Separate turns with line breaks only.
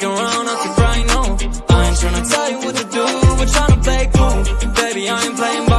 fucking around Baby, I ain't playing